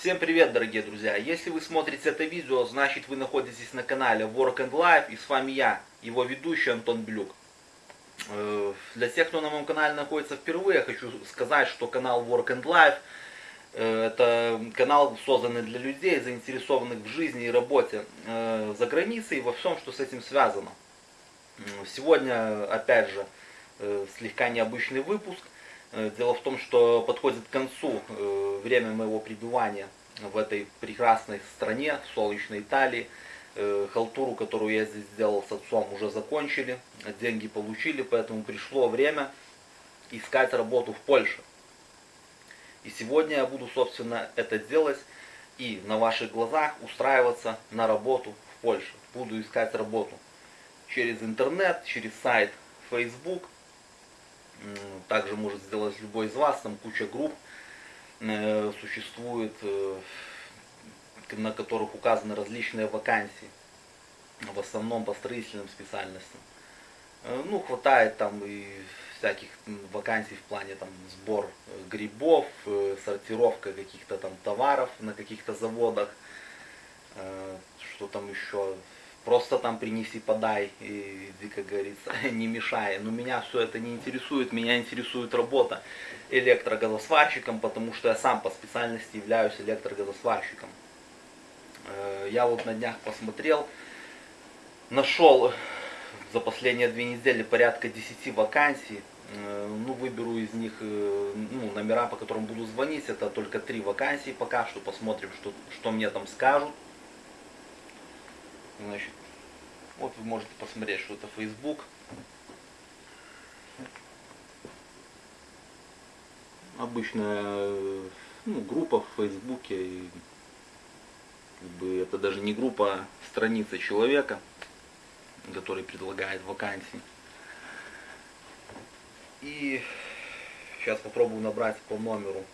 Всем привет, дорогие друзья! Если вы смотрите это видео, значит вы находитесь на канале Work and Life, и с вами я, его ведущий Антон Блюк. Э, для тех, кто на моем канале находится впервые, хочу сказать, что канал Work and Life э, это канал, созданный для людей, заинтересованных в жизни и работе э, за границей и во всем, что с этим связано. Сегодня, опять же, слегка необычный выпуск. Дело в том, что подходит к концу время моего пребывания в этой прекрасной стране, солнечной Италии. Э, халтуру, которую я здесь сделал с отцом, уже закончили, деньги получили, поэтому пришло время искать работу в Польше. И сегодня я буду, собственно, это делать и на ваших глазах устраиваться на работу в Польше. Буду искать работу через интернет, через сайт Facebook. Также может сделать любой из вас, там куча групп Э, существует, э, на которых указаны различные вакансии, в основном по строительным специальностям. Э, ну, хватает там и всяких вакансий в плане там сбор грибов, сортировка каких-то там товаров на каких-то заводах, что там еще, просто там принеси, подай, и, как говорится, не мешай. Но меня все это не интересует, меня интересует работа электрогазосварщиком, потому что я сам по специальности являюсь электрогазосварщиком. Э, я вот на днях посмотрел, нашел за последние две недели порядка 10 вакансий. Э, ну, выберу из них э, ну, номера, по которым буду звонить. Это только три вакансии пока что. Посмотрим, что, что мне там скажут. Значит, вот вы можете посмотреть, что это Facebook. Обычная ну, группа в Фейсбуке. И, как бы, это даже не группа, а страница человека, который предлагает вакансии. И сейчас попробую набрать по номеру.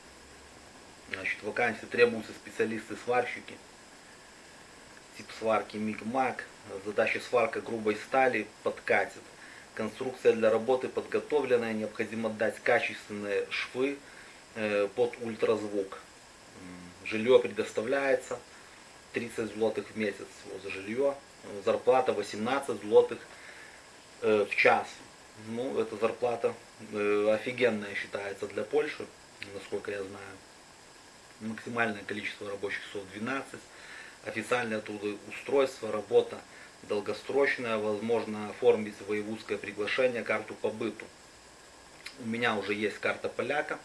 Значит, вакансии требуются специалисты-сварщики тип сварки Мигмак, задача сварка грубой стали подкатит. Конструкция для работы подготовленная, необходимо дать качественные швы э, под ультразвук. Жилье предоставляется 30 злотых в месяц за жилье, зарплата 18 злотых э, в час. Ну, эта зарплата э, офигенная считается для Польши, насколько я знаю. Максимальное количество рабочих часов 12 официальное трудоустройство, работа долгосрочная, возможно оформить воевузское приглашение, карту по быту. У меня уже есть карта поляка.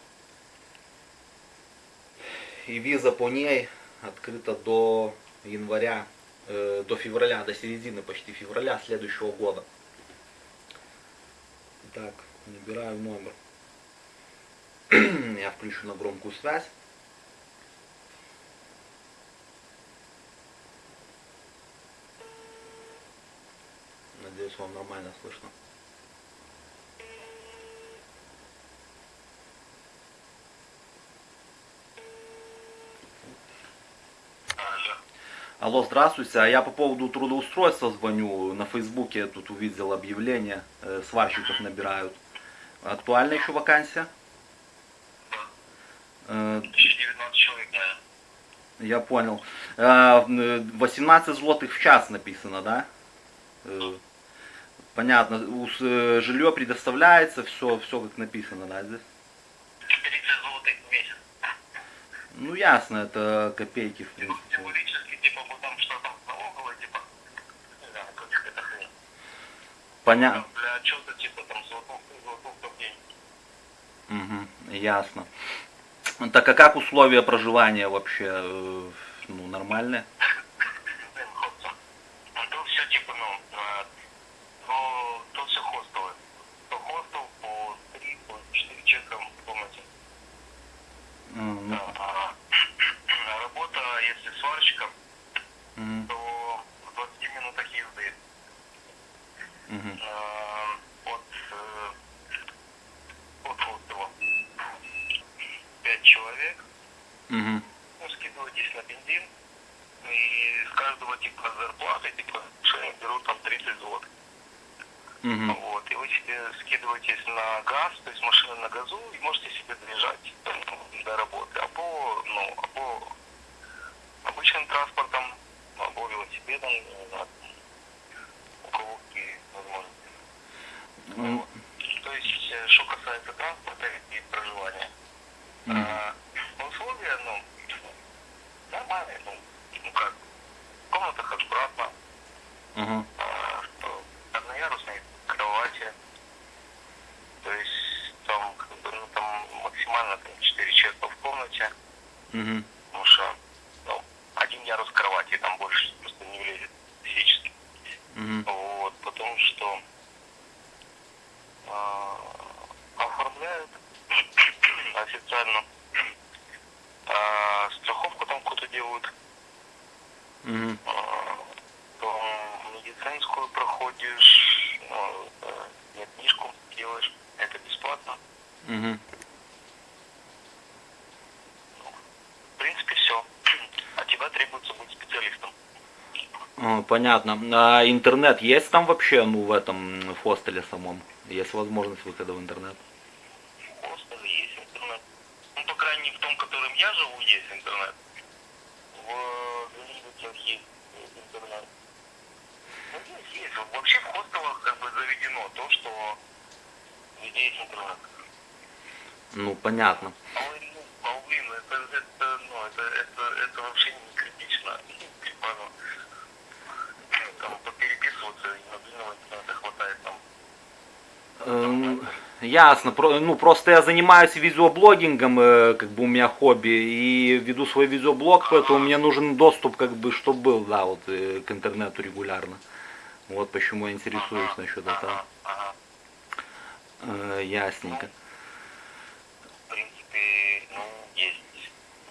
И виза по ней открыта до января, э, до февраля, до середины почти февраля следующего года. Так, набираю номер. Я включу на громкую связь. Надеюсь, вам нормально слышно. Алло, здравствуйте. А я по поводу трудоустройства звоню. На Фейсбуке я тут увидел объявление. Э, сварщиков набирают. Актуальна еще вакансия? Да. 19 человек, да. Я понял. 18 э, злотых в час написано, да? да. Понятно, э, жилье предоставляется, все, все как написано, да, здесь? 30 злотых в месяц. Ну ясно, это копейки в принципе. Символически, типа, что там типа, не знаю, как это хрень. Понятно. Для отчета, типа, там, золотов, золотов в день. Угу, ясно. Так а как условия проживания вообще, э, ну, нормальные? Угу. Ну, скидывайтесь на бензин, и с каждого типа зарплаты, типа, берут там 30 злотых. Угу. Вот, и вы себе скидываетесь на газ, то есть машина на газу, и можете себе доезжать там, до работы. Або, ну, або транспортом, або велосипедом, у кого какие возможности. М, Вот. То есть, э, что касается транспорта и проживания, Мгм. а, условия, ну, нормальные, ну, ну как, в комнатах аккуратно, Мгм. а, что одноярусные кровати, то есть там, как бы, ну, там максимально там, 4 человека в комнате, Мгм. потому что ну, один ярус кровати там больше просто не влезет физически. Мгм. Вот, потому что а, оформляют официально а, страховку там какую-то делают, Мгм. а, потом медицинскую проходишь, ну, это, нет, книжку делаешь, это бесплатно. Мгм. В принципе, все. От тебя требуется быть специалистом. А, Понятно. А интернет есть там вообще, ну, в этом в хостеле самом? Есть возможность выхода в интернет? В хостеле есть интернет. Ну, по крайней мере, в том, в котором я живу, есть интернет. В Гринвичах есть интернет. Ну, есть, Вообще в хостелах как бы заведено то, что везде есть интернет. Ну, понятно. А вы, ну, а, блин, это, это, ну, это, это, это вообще не критично. Типа, ну, там, попереписываться и мобильного интернета хватает там. Эм, Ясно. Ну, просто я занимаюсь видеоблогингом, э, как бы у меня хобби, и веду свой видеоблог, поэтому мне нужен доступ, как бы, чтобы был, да, вот, э, к интернету регулярно. Вот почему я интересуюсь насчет этого. Э, Ясненько. В принципе, ну, есть.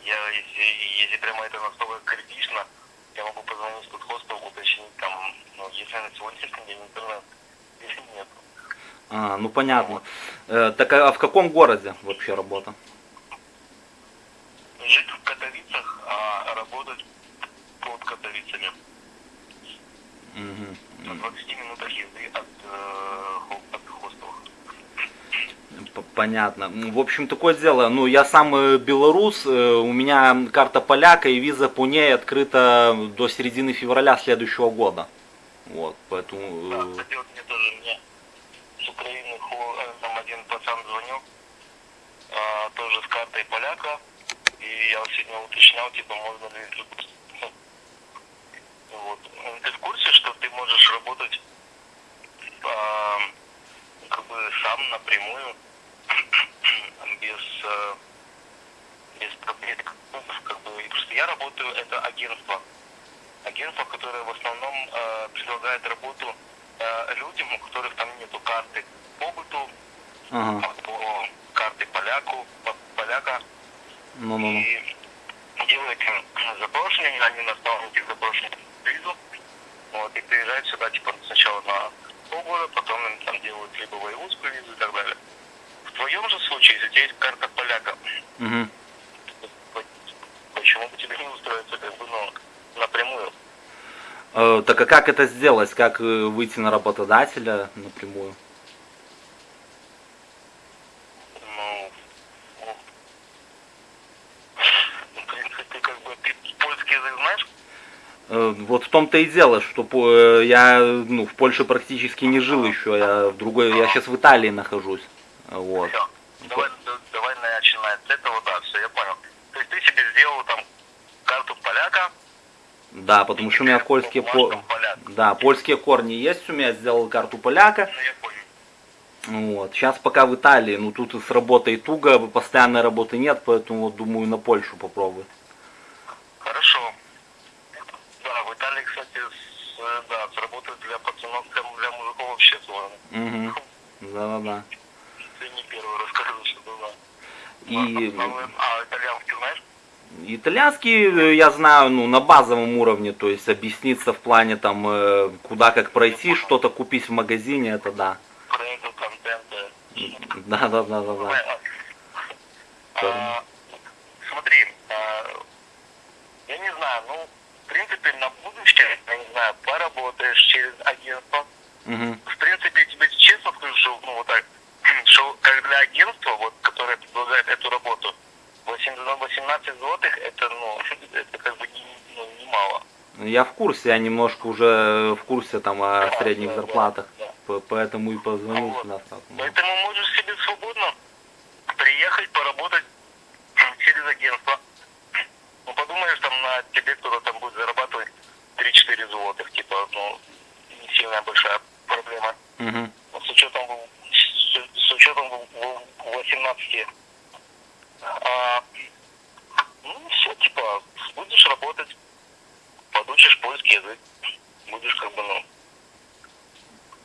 Я, если, если прямо это настолько критично, я могу позвонить в тот хостел, уточнить там, ну, если на сегодняшний день интернет или нет. А, ну понятно. Э, так а в каком городе вообще работа? Жить в Катовицах, а работать под Катовицами. На 20 минутах езды от, э, от хостела. Понятно. В общем, такое дело. Ну, я сам э, белорус, э, у меня карта поляка и виза по ней открыта до середины февраля следующего года. Вот, поэтому... Да, э, кстати, вот мне тоже мне с Украины хо- э, там один пацан звонил, а, тоже с картой поляка, и я вот сегодня уточнял, типа, можно ли вот. Ну, Ты в курсе, что ты можешь работать а, как бы сам напрямую, без, э, без проблем, Ну, как бы, и просто я работаю, это агентство, агентство, которое в основном э, предлагает работу э, людям, у которых там нету карты побыту, Ага, по карты поляку, по- поляка, ну-ну-ну. и делают им запрошение, они на основании этих запрошений визу, вот, и приезжают сюда, типа, сначала на полгода, потом им там делают либо воеводскую визу и так далее. В твоем же случае, если у тебя есть карта поляка, Мгм. почему бы тебе не устроиться, как бы, ну, напрямую? Э, Так а как это сделать? Как э, выйти на работодателя напрямую? Ну, ну, в принципе, как бы, ты польский язык знаешь? Э, Вот в том-то и дело, что э, я ну, в Польше практически не жил еще, я в другой, я сейчас в Италии нахожусь. Вот. Все. Давай, да- давай начинать с этого, да, все, я понял. То есть ты себе сделал там карту поляка, Да, потому что у меня по польские по... Да, польские корни есть у меня, сделал карту поляка. Ну, я понял. Вот. Сейчас пока в Италии, ну тут и с работой туго, постоянной работы нет, поэтому вот думаю на Польшу попробую. Хорошо. Да, в Италии, кстати, с, э, да, с работы для пацанов, для, для мужиков вообще сложно. Угу. Да-да-да. Ты не первый рассказывал, что да. И А, итальянский знаешь? итальянский э, я знаю, ну, на базовом уровне, то есть объясниться в плане там, э, куда как пройти, что-то купить в магазине, это да. Проекты, контенты. Да-да-да-да-да. Понятно. А, смотри, а, я не знаю, ну, в принципе, на будущее, я не знаю, поработаешь через агентство. Мгм. В принципе, тебе честно скажу, ну, вот так, что как для агентства, вот, которое предлагает эту работу, 8, ну, 18 злотых это, ну, это как бы не, ну, немало. Я в курсе, я немножко уже в курсе там о Да, средних да, зарплатах, да, да. по- поэтому и позвонил Вот. сюда сразу. Ну, Поэтому можешь себе свободно приехать, поработать через агентство. Ну, подумаешь, там на тебе кто-то там будет зарабатывать 3-4 злотых, типа, ну, не сильная большая проблема. Мгм. С учетом, с, учетом в- в 18. А, ну, все, типа, будешь работать, подучишь польский язык, будешь как бы, ну,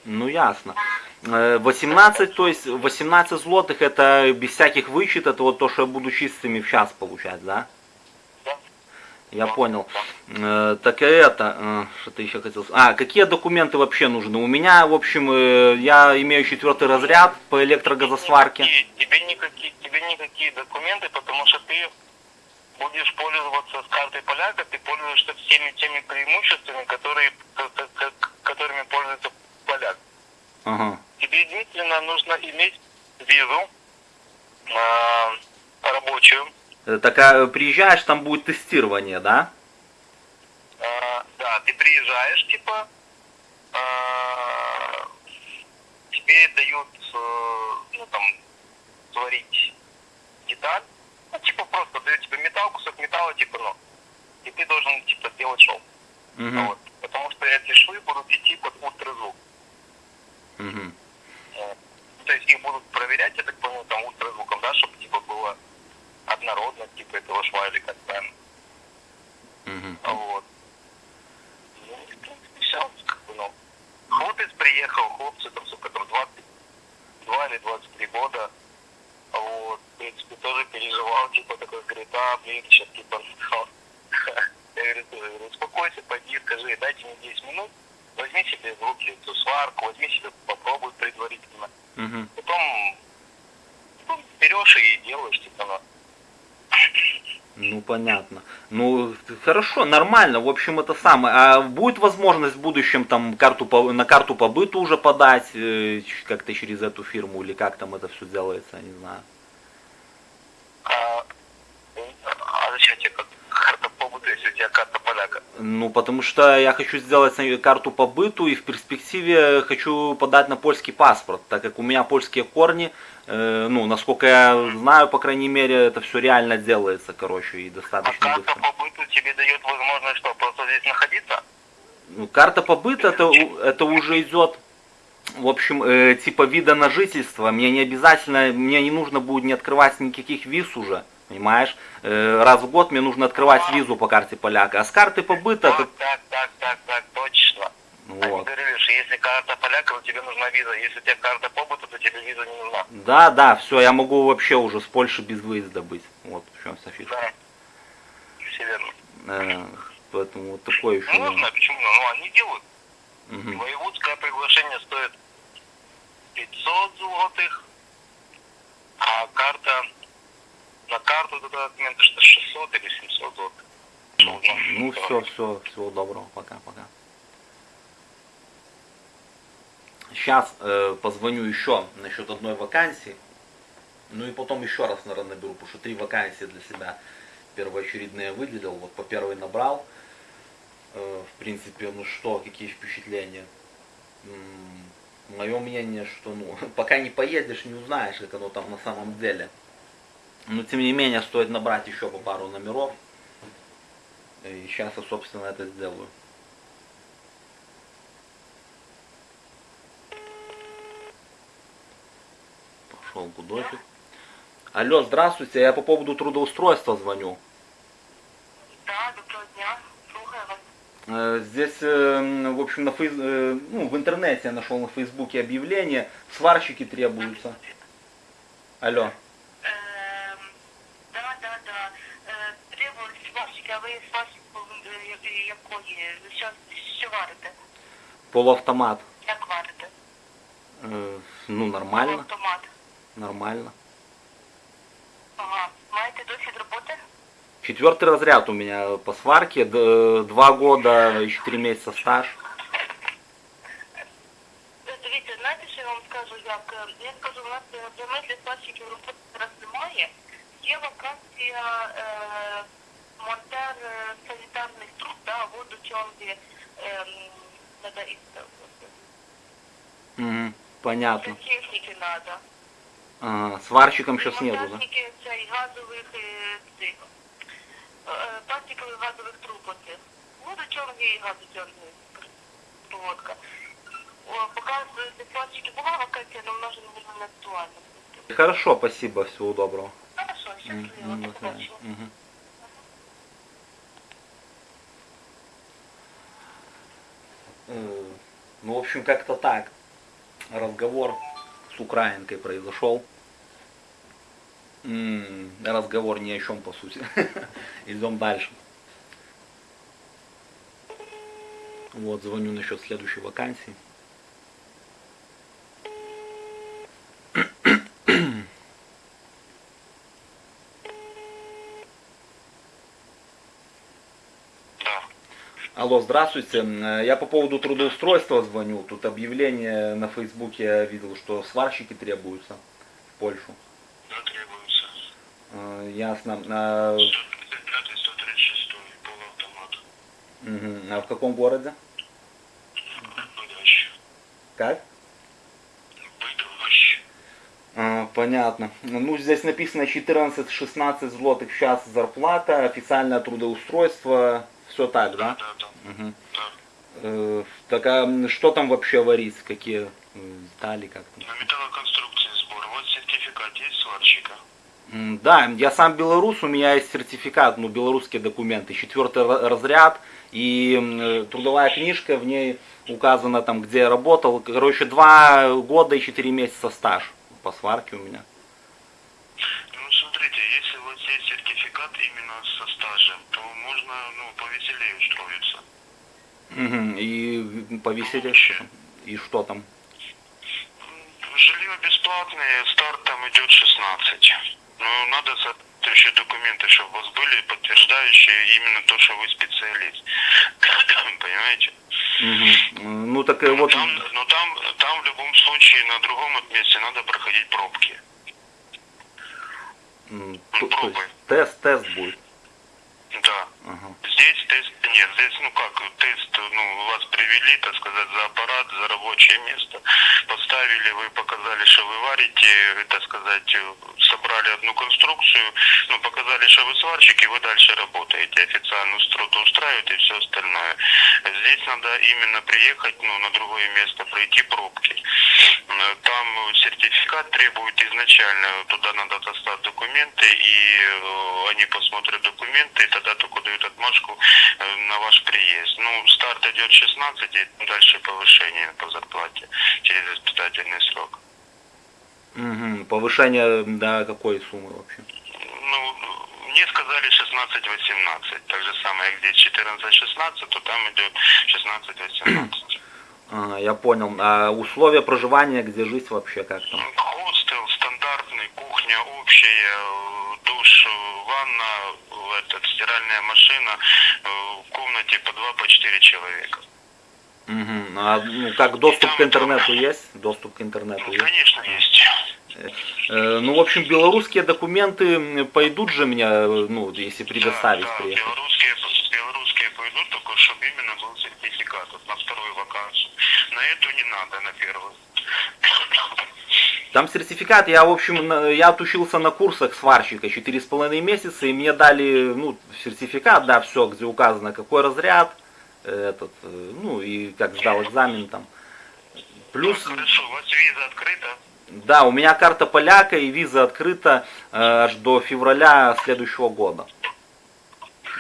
Ну ясно. Э, 18, то есть 18 злотых это без всяких вычет, это вот то, что я буду чистыми в час получать, да. Я понял. Э, Так это, э, что ты еще хотел? А, какие документы вообще нужны? У меня, в общем, э, я имею четвертый разряд по электрогазосварке. Тебе никакие, тебе никакие документы, потому что ты будешь пользоваться с картой поляка, ты пользуешься всеми теми преимуществами, которые, которыми пользуется поляк. Ага. Тебе единственно нужно иметь визу а, рабочую. Э, Так а приезжаешь, там будет тестирование, да? А, да, ты приезжаешь, типа, а, тебе дают, э, ну, там, сварить деталь, ну, типа, просто дают тебе металл, кусок металла, типа, ну, и ты должен, типа, делать шов. Мгм. Вот. Потому что эти швы будут идти под ультразвук. Мгм. Вот. Ну, То есть их будут проверять, я так понял, там ультразвуком, да, чтобы, типа, было однородно, типа, этого шва или как правильно. Мгм. Вот. Ну, и, в принципе, все, как бы, ну. Хлопец приехал, хлопцу, там, сука, там 22 или 23 года. Вот, в принципе, тоже переживал, типа, такой, говорит, а, блин, сейчас, типа, я говорю, тоже, говорю, успокойся, пойди, скажи, дайте мне 10 минут, возьми себе в руки эту сварку, возьми себе, попробуй предварительно. Мгм. Потом, потом берешь и делаешь, типа, ну, Ну понятно. Ну хорошо, нормально. В общем это самое. А будет возможность в будущем там карту по, на карту по быту уже подать э, как-то через эту фирму или как там это все делается, я не знаю. а, а зачем тебе как карта побыта, если у тебя карта поляка? Ну потому что я хочу сделать карту по быту и в перспективе хочу подать на польский паспорт, так как у меня польские корни. э, ну насколько я знаю, по крайней мере, это все реально делается, короче, и А достаточно карта быстро. по быту тебе дает возможность что, просто здесь находиться? Ну, карта побыта это, у- это уже идет, в общем, э, типа вида на жительство. Мне не обязательно, мне не нужно будет не открывать никаких виз уже, понимаешь? Э, раз в год мне нужно открывать визу по карте поляка. А с карты побыта, Так, так, так, так, так, точно. Они вот. говорили, что если карта поляка, то тебе нужна виза. Если у тебя карта побыта, то тебе виза не нужна. Да, да, все, я могу вообще уже с Польши без выезда быть. Вот в чем вся фишка. Да. Все верно. Э, поэтому вот такой еще. Ну, нужно, почему? Ну, они делают. Мгм. Воеводское приглашение стоит 500 злотых, а карта, на карту этот документ что 600 или 700 злотых. Ну, ну все, все, всего доброго, пока-пока. Сейчас э, позвоню еще насчет одной вакансии. Ну и потом еще раз, наверное, наберу, потому что три вакансии для себя первоочередные выделил. Вот по первой набрал. Э, в принципе, ну что, какие впечатления? Мое мнение, что ну, пока не поедешь, не узнаешь, как оно там на самом деле. Но тем не менее, стоит набрать еще по пару номеров. И сейчас я, собственно, это сделаю. Пошел гудочек. Алло, здравствуйте, я по поводу трудоустройства звоню. Да, доброго дня. Слухаю вас. Э, Здесь, э, в общем, на фейс... э, ну, в интернете я нашел на фейсбуке объявление, сварщики требуются. Алло. Эм, да, да, да. Е, Требують сварщики, а ви сварщиком е, я- якої? Ви що, що варите? Полуавтомат. Як варите? Э, Ну, нормально, Автомат. нормально. Ага. Маєте досвід роботи? Четвертый разряд у меня по сварке, д- два года и четыре месяца стаж. Е, Дивіться, знаєте, що я вам скажу, як? Е, Я скажу, у нас е, для ми для сварщиків роботи зараз немає. є вакансія е, монтер е, санітарних труб, да, водочонки, е, надо і Угу. Понятно. техніки надо. Ага, сварщиком сейчас нету, да? Монтажники цей газових е, цих, е, пластикових газових труб оцих. Водочонки і газочонки. Проводка. О, поки з пластики була вакансія, але вона вже не актуальна. Хорошо, спасибо, всего доброго. Хорошо, М, щасливо, м, до до свидания. побачення. Мгм. Э, Ну, в общем, как-то так. Разговор с украинкой произошел. М, Разговор ни о чем, по сути. Идем дальше. Вот, звоню насчет следующей вакансии. Да. Алло, здравствуйте. Э, Я по поводу трудоустройства звоню. Тут объявление на Фейсбуке я видел, что сварщики требуются в Польшу. Да, требуется. Э, Ясно. А, 135 136 полуавтомат. мгм. А в каком городе? Быдовище. Как? Быдовище. А, Понятно. Ну, здесь написано 14-16 злотых в час зарплата, официальное трудоустройство, все так, да? Да, да, Мгм. да. Э, Так а что там вообще варить? Какие м, детали, как там? На металлоконструкции сбор. Вот сертификат есть сварщика. Да, я сам белорус, у меня есть сертификат, ну, белорусские документы, четвертый ра- разряд и э, трудовая книжка, в ней указано там, где я работал. Короче, два года и четыре месяца стаж по сварке у меня. Ну, смотрите, если у вас есть сертификат именно со стажем, то можно, ну, повеселее устроиться. Мгм, И там? И что там? Жилье бесплатное, старт там идет 16. Ну, надо соответствующие документы, чтобы у вас были, подтверждающие именно то, что вы специалист. Понимаете? Мгм. Ну, так э, вот... Там, но там, там в любом случае на другом месте надо проходить пробки. м, то- то есть тест, тест будет. Да. Ага. Здесь тест нет. Здесь, ну как, тест, ну, вас привели, так сказать, за аппарат, за рабочее место. Поставили, вы показали, что вы варите, так сказать, э, собрали одну конструкцию, ну, показали, что вы сварщик, и вы дальше работаете. Официально устро- устраиваете и все остальное. Здесь надо именно приехать, ну, на другое место, пройти пробки. Там сертификат требует изначально, туда надо достать документы, и э, они посмотрят документы, и тогда только дают отмашку э, на ваш приезд. Ну, старт идет 16, и дальше повышение по зарплате через испытательный срок. Мгм. Повышение до какой суммы вообще? Ну, мне сказали 16-18, так же самое, где 14-16, то там идет 16-18. А, я понял. А условия проживания, где жить вообще, как там? Хостел стандартный, кухня общая, э, душ, ванна, этот, стиральная машина, э, в комнате по два, по четыре человека. Мгм. А, ну, как доступ к интернету есть? Доступ к интернету Ну, есть? конечно, есть. Э, ну, в общем, белорусские документы пойдут же мне, ну, если предоставить да, да, приехать. белорусские, пойдут, только чтобы именно был сертификат вот на вторую вакансию. На эту не надо, на первую. Там сертификат, я, в общем, я отучился на курсах сварщика четыре с половиной месяца, и мне дали, ну, сертификат, да, все, где указано, какой разряд, э, этот, э, ну, и как сдал экзамен там. Плюс, Ну, Хорошо, у вас виза открыта? да, у меня карта поляка и виза открыта э, аж до февраля следующего года.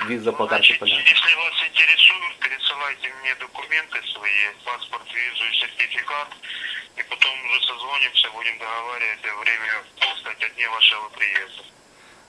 Виза по карте Значит, если вас интересует, пересылайте мне документы свои, паспорт, визу и сертификат, и потом уже созвонимся, будем договаривать о время, кстати, о дне вашего приезда.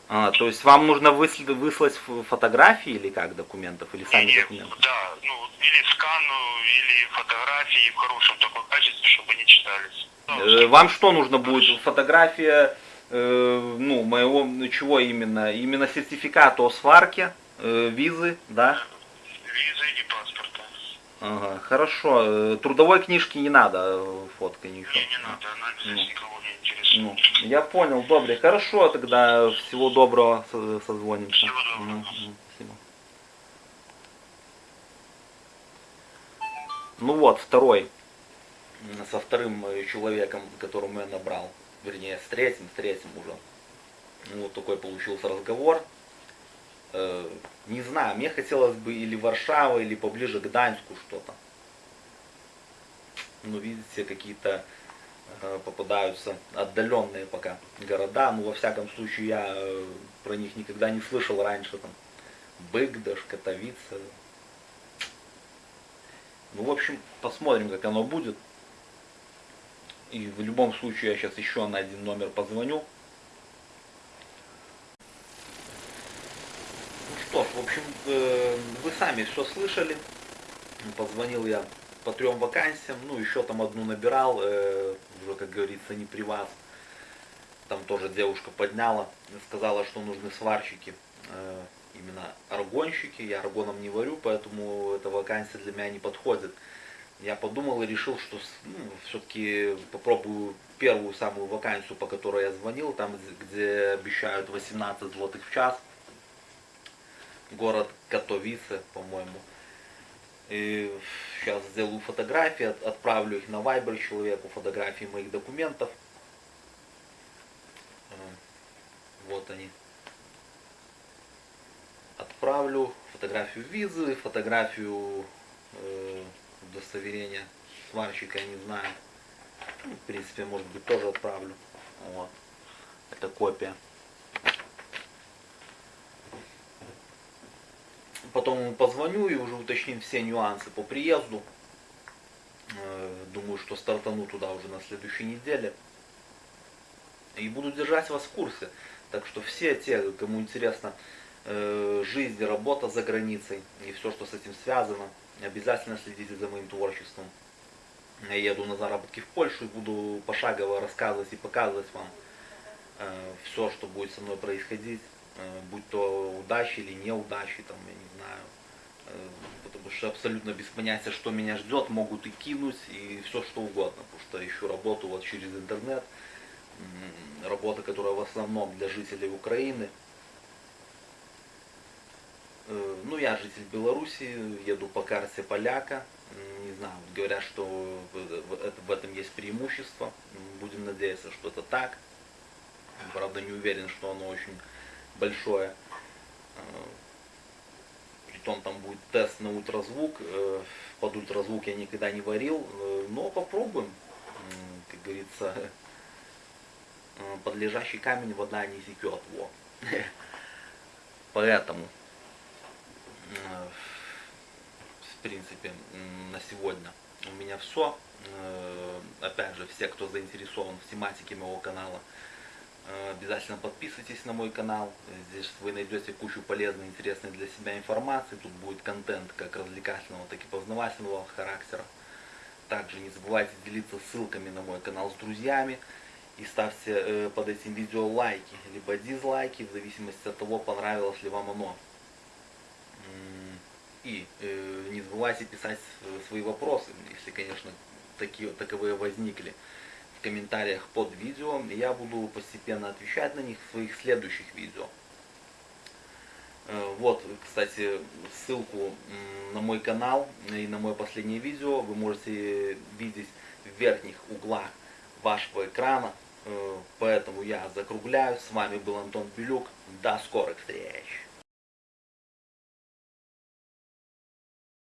А, то есть вам нужно выслать, выслать фотографии или как документов, или сами Не, документы? да, ну, или скан, ну, или фотографии в хорошем таком качестве, чтобы не читались. Э, Вам что нужно будет? Фотография, э, ну, моего, ну, чего именно? Именно сертификата о сварке, э, визы, да? Визы и паспорта. Ага, хорошо. Э, Трудовой книжки не надо, э, фотка ничего. Мне не надо, она здесь Ну. никого не интересует. Ну, я понял, добрый. Хорошо, тогда всего доброго, со- созвонимся. Всего доброго. Спасибо. Ну вот, второй. Со вторым человеком, которому я набрал. Вернее, с третьим, с третьим уже. Ну, Вот такой получился разговор. Э, Не знаю, мне хотелось бы или Варшава, или поближе к Гданьску что-то. Ну, видите, какие-то э, попадаются отдаленные пока города. Ну, во всяком случае, я э, про них никогда не слышал раньше. Там Быгдаш, Катовица. Ну, в общем, посмотрим, как оно будет. И в любом случае я сейчас еще на один номер позвоню. Ну что ж, в общем, э, вы сами все слышали. Позвонил я по трем вакансиям, ну еще там одну набирал, э, уже, как говорится, не при вас. Там тоже девушка подняла, сказала, что нужны сварщики, э, именно аргонщики. Я аргоном не варю, поэтому эта вакансия для меня не подходит. Я подумал и решил, что все-таки попробую первую самую вакансию, по которой я звонил, там, где обещают 18 злотых в час. Город Катовице, по-моему. И сейчас сделаю фотографии, от- отправлю их на Viber человеку, фотографии моих документов. Вот они. Отправлю фотографию визы, фотографию э, удостоверения сварщика, я не знаю. Ну, в принципе, может быть, тоже отправлю. Вот. Это копия. Потом позвоню и уже уточним все нюансы по приезду. Э, Думаю, что стартану туда уже на следующей неделе. И буду держать вас в курсе. Так что все те, кому интересно э, жизнь, работа за границей и все, что с этим связано, обязательно следите за моим творчеством. Я еду на заработки в Польшу и буду пошагово рассказывать и показывать вам все, что будет со мной происходить, э, будь то удачи или неудачи, там, я не знаю. Э, Потому что абсолютно без понятия, что меня ждет, могут и кинуть, и все что угодно. Потому что ищу работу вот через интернет. Работа, которая в основном для жителей Украины. Э, Ну, я житель Беларуси, еду по карте поляка. Не знаю, говорят, что в- в это- в этом есть преимущество. Будем надеяться, что это так. Правда, не уверен, что оно очень большое. Э, Притом там будет тест на ультразвук. Э, Под ультразвук я никогда не варил, э, но попробуем. Как говорится, э, под лежащий камень вода не текет. Во. Поэтому, в принципе, на сегодня у меня все. Опять же, все, кто заинтересован в тематике моего канала, обязательно подписывайтесь на мой канал. Здесь вы найдете кучу полезной, интересной для себя информации. Тут будет контент как развлекательного, так и познавательного характера. Также не забывайте делиться ссылками на мой канал с друзьями. И ставьте э, под этим видео лайки, либо дизлайки, в зависимости от того, понравилось ли вам оно. И э, не забывайте писать э, свои вопросы, если, конечно, такие, таковые возникли в комментариях под видео. Я буду постепенно отвечать на них в своих следующих видео. Э, Вот, кстати, ссылку на мой канал и на мое последнее видео вы можете видеть в верхних углах вашего экрана. Э, Поэтому я закругляю. С вами был Антон Белюк. До скорых встреч!